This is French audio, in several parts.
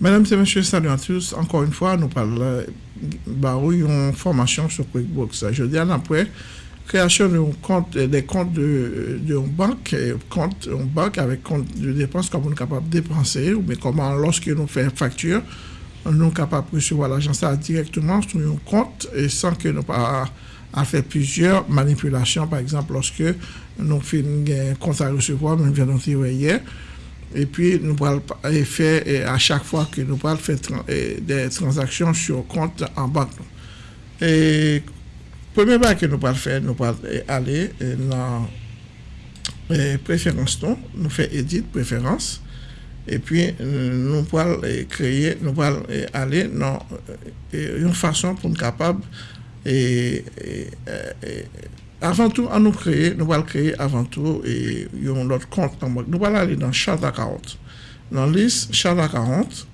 Mesdames et messieurs, salut à tous. Encore une fois, nous parlons une formation sur QuickBooks. Je dis après, création de compte, des comptes de, de banque, compte, une banque avec compte de dépenses, comment on est capable de dépenser, bien comment, lorsque nous faisons facture, nous sommes capables de recevoir l'argent directement sur un compte et sans que nous pas à faire plusieurs manipulations. Par exemple, lorsque nous faisons un compte à recevoir, nous venons de hier, et puis, nous allons faire, à chaque fois que nous allons faire des transactions sur compte en banque. Et premier pas que nous allons faire, nous allons aller dans préférence, nous faisons édit préférence. Et puis, nous allons créer, nous allons aller dans une façon pour être capable et, avant tout, à nous créer, nous allons créer avant tout et, notre compte en banque. Nous allons aller dans charte à 40. Dans liste charte à 40,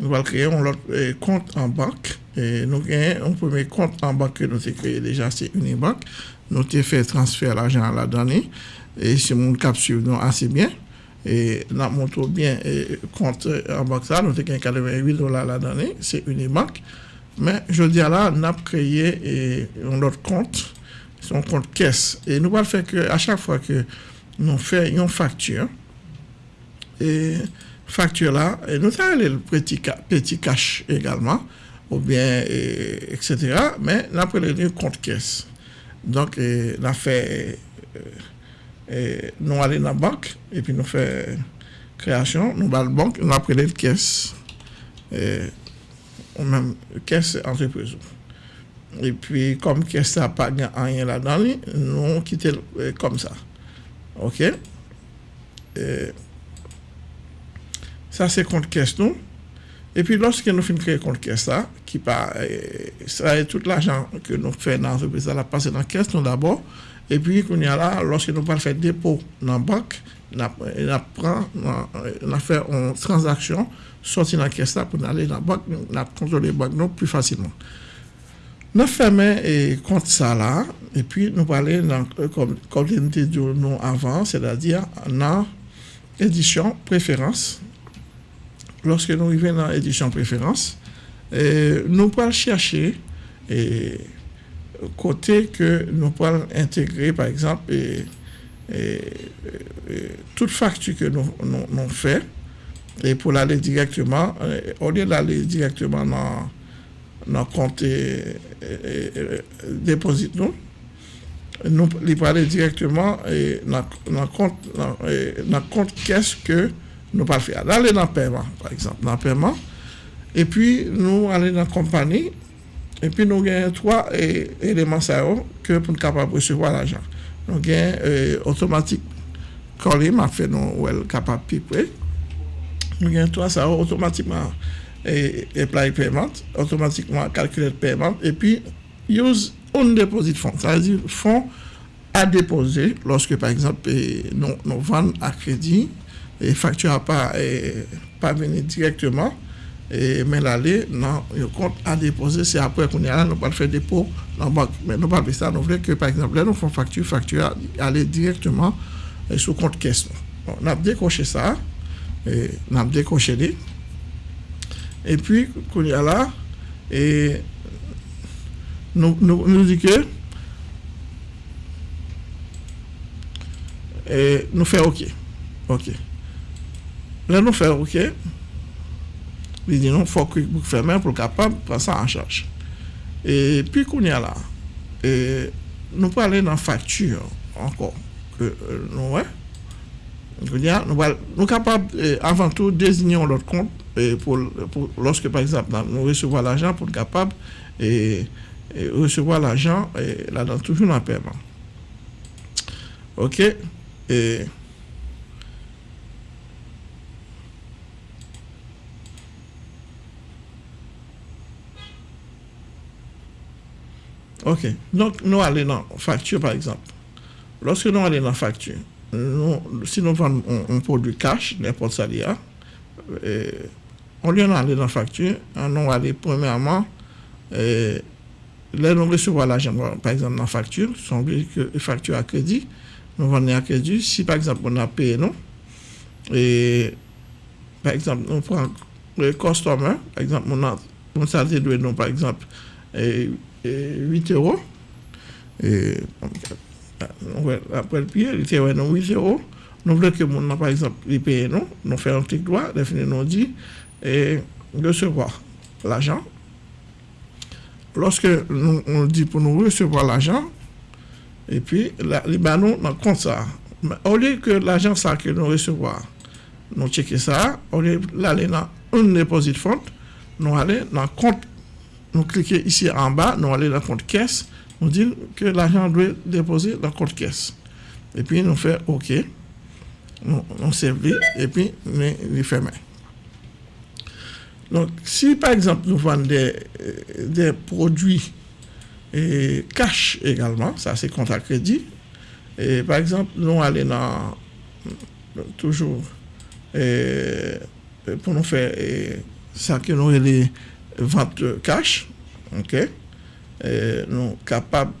nous allons créer notre eh, compte en banque. Et nous avons un premier compte en banque que nous avons créé déjà, c'est Unibank. Nous avons fait transfert l'argent à la donnée. Et si mon cap nous assez bien. Et nous montrons bien le compte en banque ça, nous avons 88 dollars à la donnée, c'est Unibank. Mais je dis là, nous avons créé notre compte son compte caisse. Et nous allons faire que à chaque fois que nous faisons une facture, et facture là, et nous avons le petit, petit cash également, ou bien, etc. Mais nous avons le compte caisse. Donc, nous avons allons dans la banque, et puis nous faisons création, nous allons la banque, nous avons le caisse, et, ou même caisse entreprise. Et puis, comme que ça n'a pas rien là-dedans, nous avons quitté comme ça. OK? ça, c'est compte caisse. Et puis, lorsque nous finissons créer compte caisse, ça, qui part, ça tout l'argent que nous faisons dans l'entreprise, va passer dans la caisse, d'abord. Et puis, qu'on y a là, lorsque nous allons faire dépôt dans la banque, nous fait une transaction, sortir dans la caisse pour aller dans la banque, nous contrôler la banque plus facilement. Nous fermons et compte ça là, et puis nous parlons euh, comme, comme nous avant, c'est-à-dire dans édition préférence. Lorsque nous arrivons dans édition préférence, nous allons chercher et côté que nous pouvons intégrer, par exemple, toute facture que nous, nous, faisons, et pour aller directement, euh, au lieu d'aller directement dans nan konte e, e, depozit nou, nou li pale direktman e, nan kont kes ke nou pal fè. Nan alè nan pèman, par exemple, nan pèman, epi nou alè nan kompani, epi nou gen 3 eleman sa yo ke pou nou kapab resevo al ajan. Nou gen otomatik kolim a fè nou ou el kapab pipwe, nou gen 3 sa yo otomatikman E et, apply payment, automatiquement calculer le paiement, et puis use on deposit fund, c'est-à-dire fonds à déposer lorsque, par exemple, nous, nous vendons à crédit et facture à pas, pas venir directement, et, mais l'aller dans le compte à déposer, c'est après qu'on est là, nous pas faire dépôt dans la banque. Mais nous pas faire ça, nous voulons que, par exemple, là, nous faisons facture, facture aller directement sur sous compte caisse. Bon, on a décoché ça, et, on a décoché les epi kon ya la e nou nou di ke e nou fè ok. Ok. La nou fè ok li di nou fò QuickBook fermè pou kapab pran sa an chaj e pi kon ya la e nou pale nan faktur ankon nou wè nous capables euh, avant tout désigner notre compte euh, pour, lorsque par exemple nous recevons l'argent pour être capable et, et recevoir l'argent là dans toujours en paiement. OK et OK. Donc nous allons dans facture par exemple. Lorsque nous allons dans facture nous, si nous vendons un, produit cash, n'importe ça, on lui aller dans la facture, on va aller premièrement, euh, là, nous recevons l'argent, par exemple, dans la facture, son facture à crédit, nous vendons à crédit. Si, par exemple, on a payé, non, et, par exemple, on prend le customer, par exemple, salaire doit nous, par exemple, et, 8 euros. Et, après le pied, il était 8 euros. Nous voulons que mon, par exemple, il paye nous, nous faisons un petit droit, nous dit, et recevoir l'argent. Lorsque nous, on dit pour nous recevoir l'argent, et puis, la, les nous, dans compte ça. au lieu que l'argent ça que nous recevons, nous checker ça, au lieu d'aller dans un dépôt de fonds, nous allons dans le compte, nous cliquons ici en bas, nous allons dans le compte caisse, nous disons que l'argent doit déposer dans le compte caisse. Et puis, nous faisons OK, nous, nous servons, et puis, nous fermons. Donc, si par exemple nous vendons des, des produits et cash également, ça c'est compte à crédit, et par exemple, nous allons dans toujours pour nous faire ça que nous les ventes cash, ok, eh, nou kapab.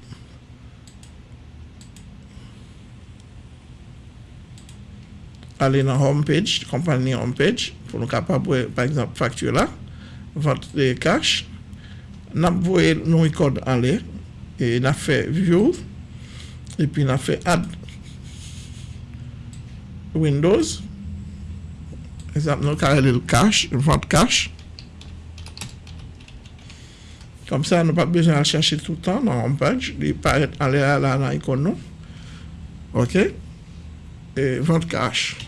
Ale nan homepage, kompany homepage, pou nou kapab wè, par exemple, faktur la, vant de kache, nap wè nou ikod ale, e nap fè view, epi nap fè add windows, exemple, nou karele kache, vant kache, Kom sa nou pa bezen al chache toutan non, nan homepage, li paret ale ala nan ikon nou. Ok? E vant kache.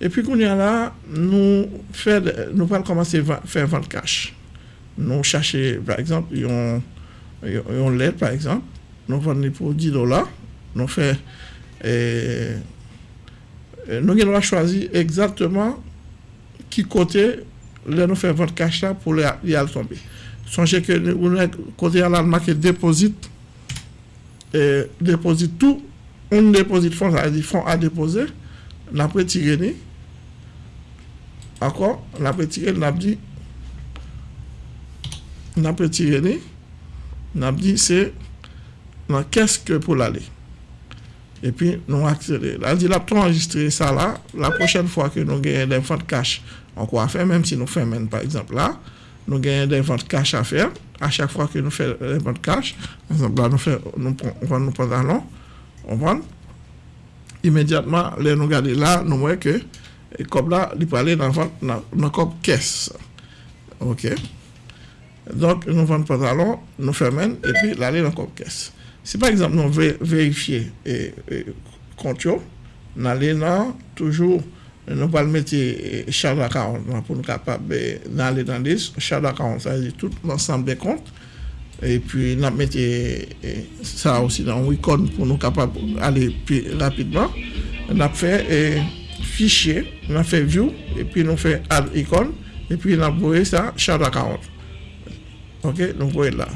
E pi koun ya la, nou, fed, nou pal komanse fè vant kache. Nou chache, par exemple, yon, yon, yon led, par exemple, nou vant li pou 10 dola, nou fè, e, nou gen wak chwazi exactement ki kote le nou fè vant kache la pou li al tombe. Sonje ke kote alal make depozit, e, depozit tou, un depozit fon, sa di fon a depoze, la pre tire ni, akon, la pre tire, la di, la pre tire ni, la di se, nan keske pou l'ale. E pi nou akse, la di la pou enregistre sa la, la pochen fwa ke nou genye den fote kache, an kwa fe, menm si nou fe men, par exemple la, nous gagnons des ventes cash à faire. À chaque fois que nous faisons des ventes cash, là, nous, fait, nous, on pantalons, on vend. Immédiatement, là, nous regardons là, nous voyons que, comme là, il peut aller dans la caisse. OK? Donc, nous vendons pantalon, nous faisons, et puis, là, dans la caisse. Si par exemple, nous vérifier et, et compte, nous allons toujours, nous allons mettre eh, Charles account pour nous capables d'aller dans les Charles account, ça veut dire tout l'ensemble des comptes. Et puis, nous mettre ça eh, aussi dans un icône pour nous capables d'aller plus rapidement. Nous avons fait eh, fichier, nous avons fait view, et puis nous fait add icône, et puis nous avons ça Charles account. Ok, nous voyons là.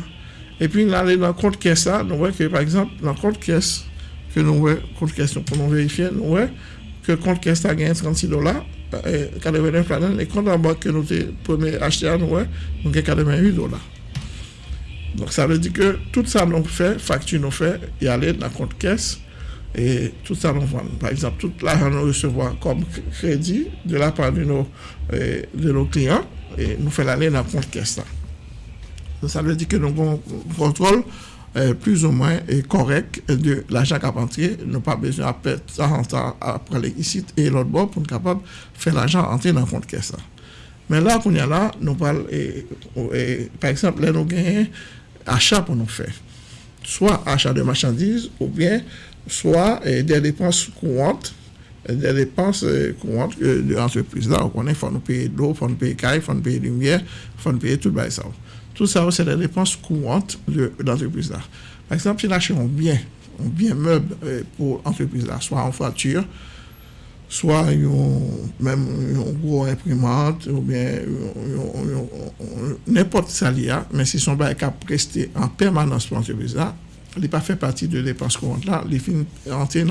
Et puis, nous allons dans le compte caisse là, nous voyons que par exemple, dans le compte caisse, que nous voyons, compte caisse pour nous vérifier, nous voyons que compte caisse a gagné 36 dollars, 89 dollars, et compte en banque que nous avons acheté, nous voyons, nous avons 88 dollars. Donc, ça veut dire que tout ça nous fait, facture nous fait, y aller dans le compte caisse, et tout ça nous vend. Par exemple, tout l'argent nous recevons comme crédit de la part de nos, de nos clients, et nous fait l'aller dans le compte caisse là. Ça veut dire que nous avons un contrôle euh, plus ou moins correct de l'achat carpentier. Nous pas besoin perdre ça après et l'autre bord pour être capable de faire l'argent entrer dans le compte caisse. Mais là, qu'on y a là, nous parlons, par exemple, là, nous gagnons achat pour nous faire. Soit achat de marchandises ou bien soit des dépenses courantes des dépenses euh, courantes de l'entreprise. Là, on il faut nous payer l'eau, il faut nous payer caille, il faut nous payer lumière, il faut nous payer tout le ça. Tout ça, c'est des dépenses courantes de l'entreprise là. Par exemple, si achète un bien, un bien meuble euh, pour l'entreprise là, soit en voiture, soit même une gros imprimante, ou bien n'importe ça mais si son bail est resté en permanence pour l'entreprise là, il n'est pas fait partie de dépenses courantes là, il est entier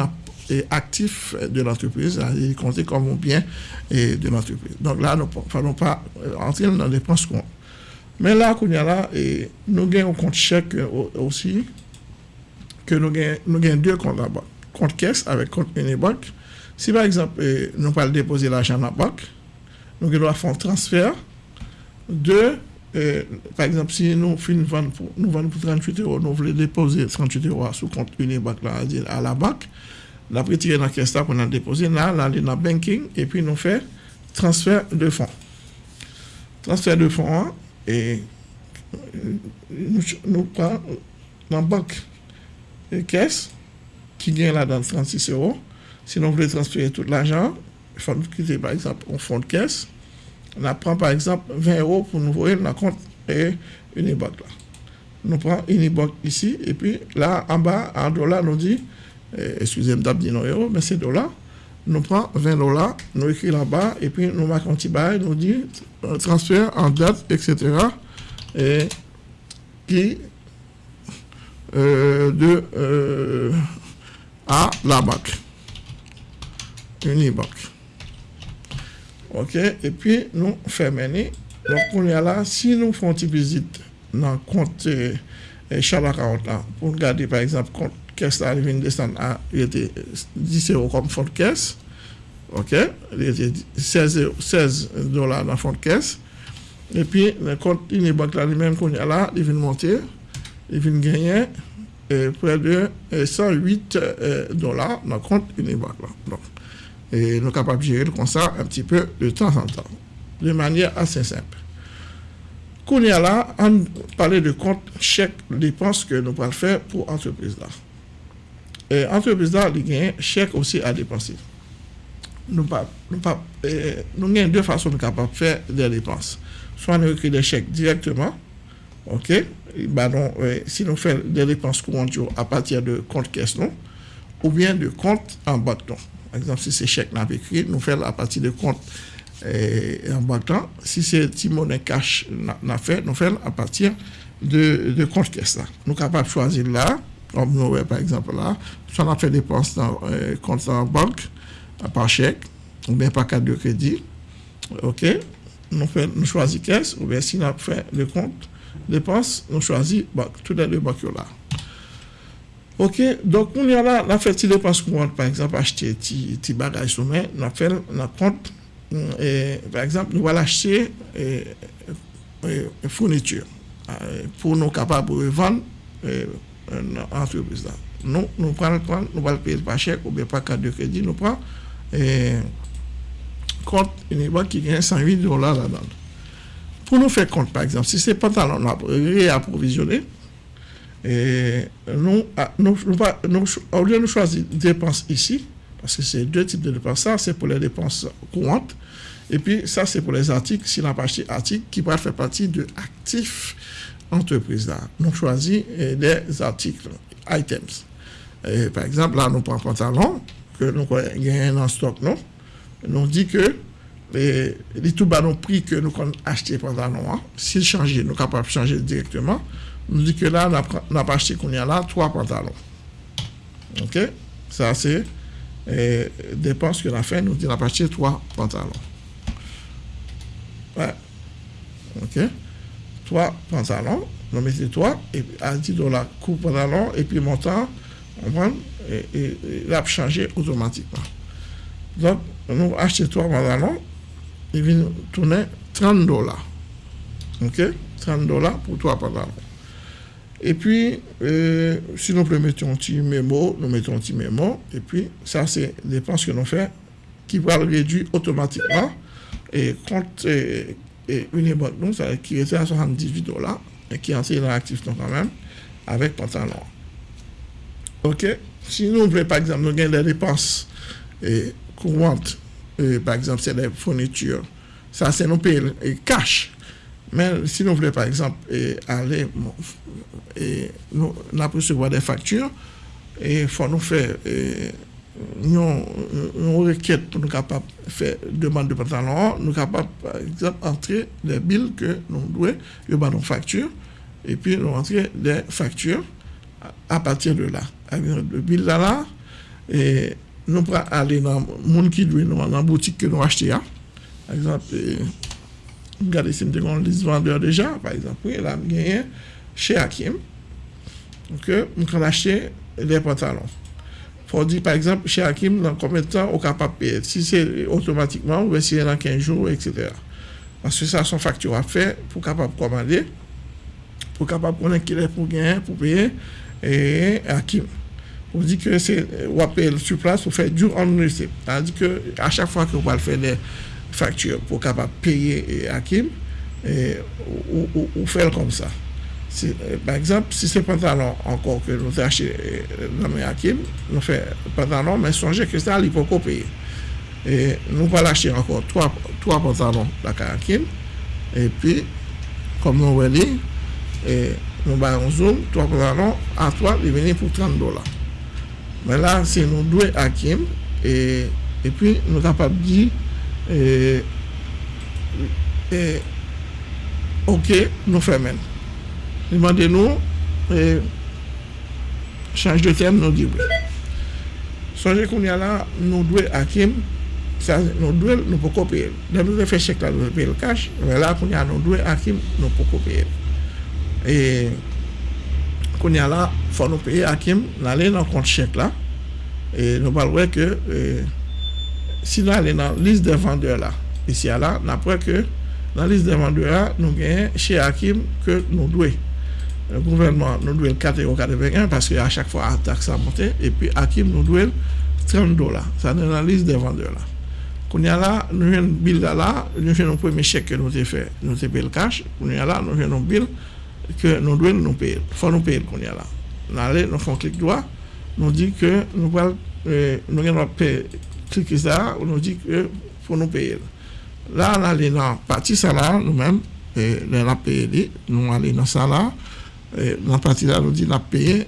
actif de l'entreprise, il est compté comme un bien de l'entreprise. Donc là, nous ne fallons pas entrer dans les dépenses courantes. Mais là, nous avons un compte chèque aussi, que nous avons deux comptes là Compte caisse avec compte Unibank. Si par exemple, nous pas déposer l'argent dans la banque, nous devons faire un transfert. Deux, euh, par exemple, si nous vendons pour, nous pour 38 euros, nous voulons déposer 38 euros sous compte Unibank là, à la banque, nous avons dans la caisse qu'on a déposé, là, là, dans banking, et puis nous faisons transfert de fonds. Transfert de fonds, hein, et nous, nous prenons dans la banque et caisse qui gagne là dans 36 euros. Si nous voulons transférer tout l'argent, il faut quitter par exemple un fonds de caisse. On prend par exemple 20 euros pour nous voir dans compte et une banque là. Nous prenons une banque ici et puis là en bas en dollars nous dit, eh, excusez-moi d'abord non euros, mais c'est dollars. nous prenons 20 dollars, nous écrit là-bas, et puis nous marquons un petit bail, nous dit euh, transfert en date, etc. Et qui euh, de euh, à la banque. Unibank. Ok, et puis nous fermons. Donc, on est là, si nous faisons une visite dans le compte euh, Charles pour regarder par exemple compte caisse là, il vient descendre à 10 euros comme fonds de caisse. OK? Il était 16, 16 dollars dans le fonds de caisse. Et puis, le compte Unibank là, lui-même qu'on est là, il vient monter, il vient gagner près de 108 euh, dollars dans le compte Unibank. Donc, et nous sommes capables de gérer comme ça un petit peu de temps en temps, de manière assez simple. Quand on est là, on parlait de compte chèque dépenses que nous pouvons faire pour l'entreprise là. Eh, entreprise la li gen chèk osi a depansi. Nou pa, nou pa, nou gen dè fason nou kapap fè dè depans. Swa nou ekri dè chèk direktman, ok, eh, ba non, eh, si nou fè dè depans kou an diyo apatir de kont kes nou, ou bien de kont an bak ton. Par exemple, si se chèk nan pe ekri, nou fè apatir de kont an bak ton. Si se ti mounen kache nan fè, nou fè apatir de kont kes la. Nou kapap chwazi la, comme nous par exemple là, soit on a fait des dépenses dans euh, compte en banque, par chèque, ou bien par carte de crédit. OK? Nous, fait, nous choisissons caisse, ou bien si on a fait le compte dépenses, nous choisissons tous les deux banques là. Ok, donc on y a on fait des dépenses par exemple, acheter des bagages main, on a fait un compte, et, par exemple, nous allons acheter une fourniture pour nous capables de vendre entreprise là. Nous, nous prenons le nous allons payer par chèque ou bien par carte de crédit, nous prenons un compte, une banque qui gagne 108 dollars là-dedans. Pour nous faire compte, par exemple, si c'est pantalon réapprovisionné, et nous, ah, nous, nous, au choisir dépenses ici, parce que c'est deux types de dépenses, ça c'est pour les dépenses courantes, et puis ça c'est pour les articles, si on a acheté articles qui peuvent faire partie de actifs entreprise là. Nous choisissons eh, des articles, items. par exemple, là nous prenons pantalon que nous gagnons en stock, non? Nous dit que les, les tout bas prix que nous avons acheté an, s'ils changent, nous sommes capables de changer directement. Nous dit que là, on a, pas acheté qu'on y a là trois pantalons. OK? Ça, c'est des dépenses que a fait. Nous dit qu'on a acheté trois pantalons. Ouais. OK? Trois pantalons. Nous mettons trois, et à 10 dollars, coup pantalon, et puis montant, on prend, et, et, et l'a changé automatiquement. Donc, nous achetons trois pantalons, il vient tourner 30 dollars. OK? 30 dollars pour trois pantalons. Et puis, euh, si nous mettons un petit mémo, nous mettons un petit mémo. Et puis, ça, c'est dépenses que nous faisons qui vont réduire automatiquement. Et quand une banque, nous, ça, qui était à 78 dollars et qui est assez actif quand même, avec pantalon. OK? Si nous voulons, par exemple, nous gagnons des dépenses courantes par exemple, c'est des fournitures. Ça, c'est nos pays et cash. Mais si nous voulons, par exemple, aller, et nous, nous recevoir des factures, il faut nous faire yon, yon reket pou nou kapap fè deman de pantalon, nou kapap, par exemple, antre de bil ke nou dwe, yo ba nou faktur, epi nou antre de faktur a patir de la. A vin de bil la la, e nou pra ale nan moun ki dwe nou an nan boutik ke nou achete ya. Par exemple, gade si mte kon lis vendeur deja, par exemple, pou yon la m genyen che Hakim, mwen kon achete de pantalon. Pour dire, par exemple, chez Hakim, dans combien de temps on est capable de payer? Si c'est automatiquement, ou si c'est dans 15 jours, etc. Parce que ça, son facture à faire pour capable commander, pour capable connaître qu'il est pour gagner, pour payer, et qui. On dit que c'est, on appelle sur place pour faire du en. C'est-à-dire que à chaque fois vous va faire des factures pour capable payer à Kim, et, ou, ou faire comme ça. Eh, par exemple, si se pantalon ankon ke nou te ache nan eh, men akim, nou fe pantalon men sonje ke sa li pou ko peye. E nou pa lache ankon 3, 3 pantalon la ka akim, e pi, kom nou we li, e nou bayon zoom, 3 pantalon, a 3 li veni pou 30 dola. Men la, se nou dwe akim, e, e pi nou kapap di, e, eh, e, ok, nou fe men. Li mande nou, e, chanj de tem nou di wè. Sonje koun ya la, nou dwe akim, sa nou dwe nou pou kopye. Den nou dwe fe chek la, nou dwe pe l kash, wè la koun ya nou dwe akim, nou pou kopye. E, koun ya la, fò nou peye akim, nan lè nan kont chek la, e nou bal wè ke, e, si nan lè nan lis de vendeur la, isi ya la, nan pwè ke, nan lis de vendeur la, nou genye che akim ke nou dwe. gouvernement nous doit 4,81 parce qu'à chaque fois, la taxe a monté. Et puis, Hakim nous doit 30 dollars. Ça la analyse des vendeurs là. Quand nous là, nous avons un bill là, nous avons un premier chèque que nous avons fait, nous avons payé le cash. Quand nous là, nous avons un bill que nous devons nous payer. Il faut nous payer quand nous là. Nous allons, nous faisons clic droit, nous dit que nous allons euh, nous payer cliquer ça, nous dit que faut nous payer. Là, nous allons dans la partie salaire, nous-mêmes, et nous allons payer, nous allons dans ça là. nan pati la nou di nan peye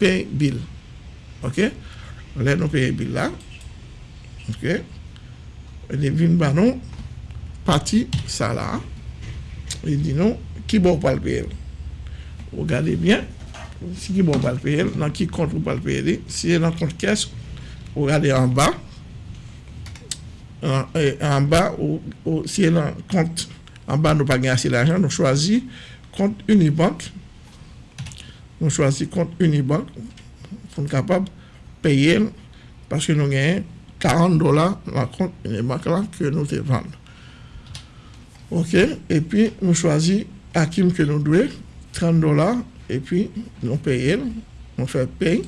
peye bil ok? Lè nou peye bil la ok? Lè vin ba nou pati sa la lè di nou ki bo pal peye ou gade bien. Si ki bo pal peye nan ki kont ou pal peye li si nan kont kes ou gade an ba an ba ou si nan kont an ba nou pa gen ase l'ajan nou chwazi compte Unibank. Nous choisissons compte Unibank pour être capable de payer parce que nous avons 40 dollars dans le compte Unibank que nous te vendons. OK? Et puis, nous choisissons Hakim que nous devons 30 dollars et puis nous payons, nous faisons payer.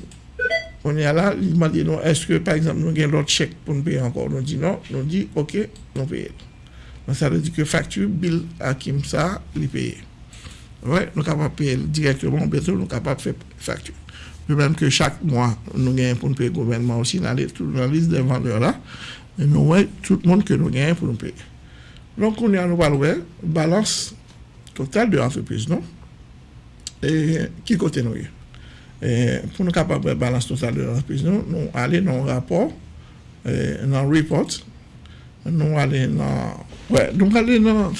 On est là, il m'a dit non, est-ce que par exemple nous avons l'autre chèque pour nous payer encore? Nous dit non, nous dit OK, nous payons. Ça veut dire que facture, bill Hakim ça, nous sommes ouais, nou kapap paye direktman, betou nou kapap fè faktur. Pe mèm ke chak mwa nou genyen pou nou paye gouvernement osi nan liste de vendeur la, nou wè tout moun ke nou genyen pou nou paye. Donk koun ya nou balwè, balans total de antreprise, non? E ki kote nou ye? E, pou nou kapap balans total de antreprise, nou, nou ale nan rapor, nan report, nous allons dans. Ouais, nous allons dans,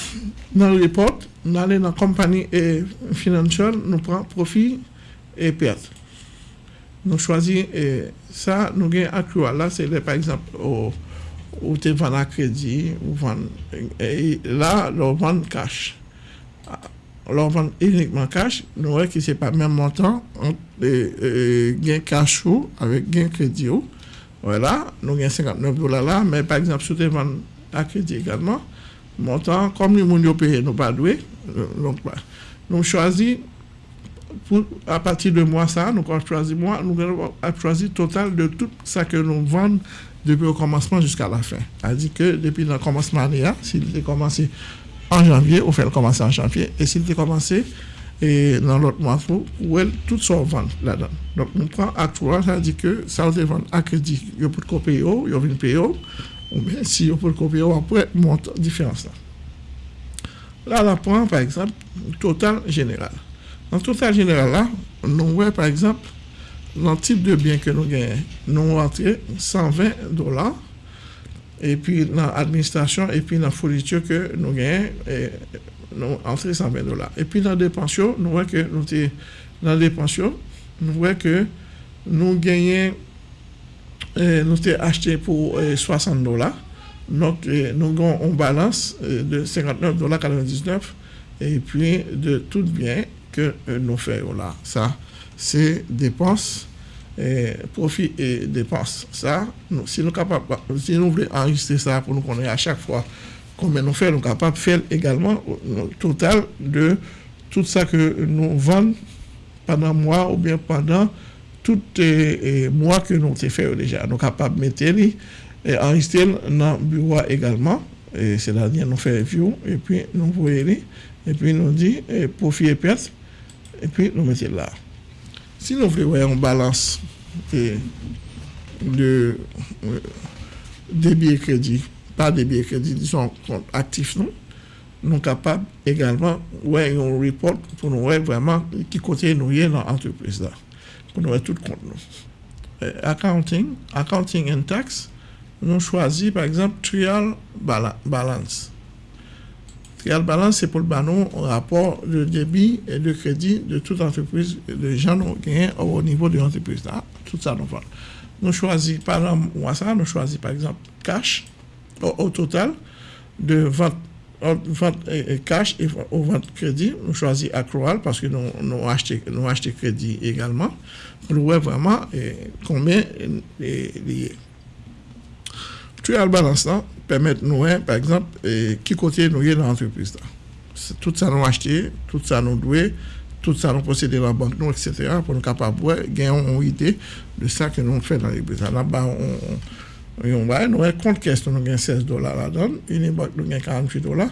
dans le report nous allons dans la compagnie financière, nous prenons profit et perte. Nous choisissons ça, nous gagnons actuel. Là, c'est par exemple, où tu vends à crédit, ou et là, nous vendons cash. Alors, vend uniquement cash, nous voyons que ce n'est pas le même montant entre gain cash avec gain crédit. Voilà, nous gagnons 59 dollars là, mais par exemple, si tu vends à crédit également, montant, comme nous avons payé, nous pas doué, donc, nous choisissons, à partir de mois ça, nous avons choisi mois, nous avons choisi total de tout ça que nous vendons depuis le commencement jusqu'à la fin. C'est-à-dire que depuis le commencement s'il était commencé en janvier, on fait le commencer en janvier, et s'il était commencé et dans l'autre mois, où tout ça vend là-dedans. Donc, nous prenons à trois, ça dit que ça va vendre à crédit, il y a pour le payer, ou bien si pour le copier, après, monte différence là. Là, on prend par exemple total général. Dans total général, là, nous voyons par exemple, le type de bien que nous gagnons, nous rentrons 120 dollars. Et puis dans l'administration, et puis dans la fourniture que nous gagnons, nous entrons 120 dollars. Et puis dans la dépension, nous voyons que nous dans dépension, nous voyons que nous gagnons, nous avons acheté pour 60 dollars. Donc, nous avons une balance de 59,99$ et puis de tout bien que nous faisons là. Ça, c'est dépenses, profit et dépenses. Ça, si nous capables, si nous voulons enregistrer ça pour nous connaître à chaque fois combien nous faisons, nous sommes capables de faire également le total de tout ça que nous vendons pendant un mois ou bien pendant tout les mois que nous avons fait déjà. Nous sommes capables de mettre et enregistrer dans le bureau également. C'est-à-dire, nous faisons review et puis nous voyons et puis nous dit profit et perte et puis nous mettons là. Si nous voulons une balance de débit et crédit, pas débit et crédit, disons actifs, non, nous capables également ouais un report pour nous voir vraiment qui côté nous est dans l'entreprise là. Pour nous voir tout compte nous. accounting accounting and tax nous choisit par exemple trial balance. Trial balance c'est pour le banon rapport de débit et de crédit de toute entreprise de gens qui au niveau de l'entreprise là. Tout ça nous nous choisit par exemple ça nous choisit par exemple cash au, total de vente cash et au vente crédit, nous choisissons accrual parce que nous, achetons nous acheté crédit également pour voir vraiment combien est lié. Trial balance là permet nous, par exemple, qui côté nous est dans l'entreprise Tout ça nous acheté, tout ça nous doit, tout ça nous possède dans la banque, nous, etc. pour nous capables de gagner une idée de ça que nous faisons dans l'entreprise. Là-bas, on Yon bay, nou e kont kes nou gen 16 dolar la don, Unibak nou gen 48 dolar,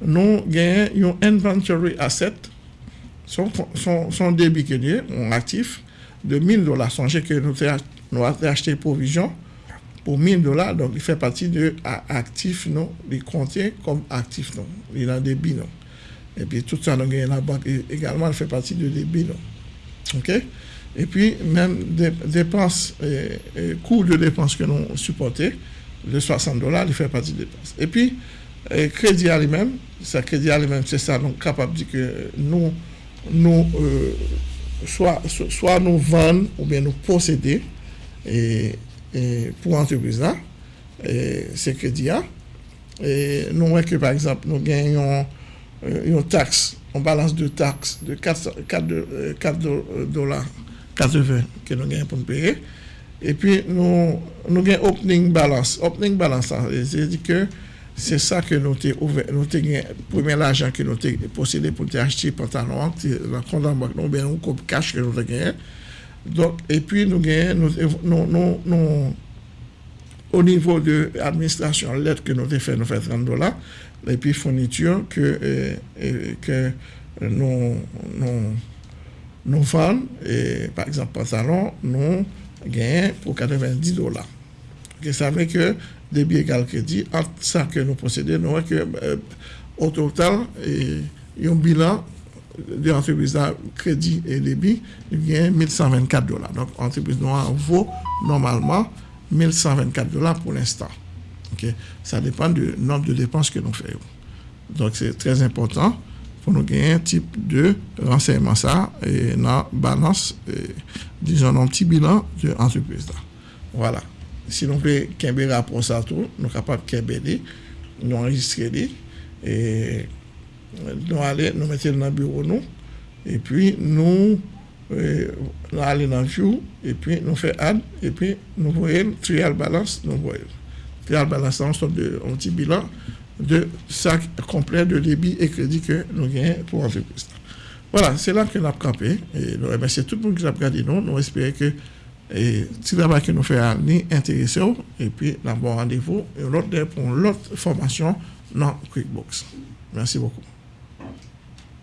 nou gen yon inventory asset, son debi ke liye, yon aktif, de 1000 dolar, sonje ke nou a te achete provision, pou 1000 dolar, donk li fe pati de aktif nou, li kontye kom aktif nou, li nan debi nou. E pi tout sa nou gen la bank, egalman de debi. Ok? Et puis, même des dépenses, coûts de dépenses que nous supportons, de 60 dollars, il fait partie des dépenses. Et puis, crédit à lui-même, crédit à lui-même, c'est ça, donc capable de dire que nous, nous euh, soit, nous vendons ou bien nous posséder et, pour l'entreprise là, ces crédits-là. Et nous voyons que, par exemple, nous gagnons euh, une taxe, on balance de taxes de 4, 4, 4 dollars 80 ke nou gen pou nou peye. E pi nou, nou gen opening balance. Opening balance an, se di ke se sa ke nou te, ouve, nou te gen, premen l'ajan ke nou te posede pou te acheti pantalon, la kondan bak nou ben ou kop kache ke nou te gen. Donk, e pi nou gen, nou, nou, nou, o nivou de administrasyon let ke nou te fe, nou fe 30 dola, e pi fournitur ke, e, euh, e, euh, ke nou, nou, nous vendons, par exemple, pantalon, nous gagnons pour 90 dollars. Ça veut dire que débit égal crédit, entre ça que nous possédons, nous euh, au total, il y a un bilan de l'entreprise crédit et débit, il a 1124 dollars. Donc, l'entreprise noire vaut normalement 1124 dollars pour l'instant. Ça dépend du nombre de dépenses que nous faisons. Donc, c'est très important pou nou genyen tip de renseyman sa e nan balans, e, dijon nan pti bilan de antreprise la. Voilà. Si nou pe kembe rapor sa tou, nou kapap kembe li, nou enregistre li, e nou ale, nou mette li nan bureau nou, e pi nou e, nou ale nan jou, e pi nou fe ad, e pi nou voyel, trial balans, nou voyel. Trial balans sa, an sot de an pti bilan, de sac complet de débit et crédit que nous gagnons pour l'entreprise. Voilà, c'est là que nous avons campé. Et nous remercions tout le monde qui a regardé nous. Nous espérons que si travail que nous faisons ni intéressé et puis nous avons rendez-vous et l'autre pour l'autre formation dans QuickBooks. Merci beaucoup.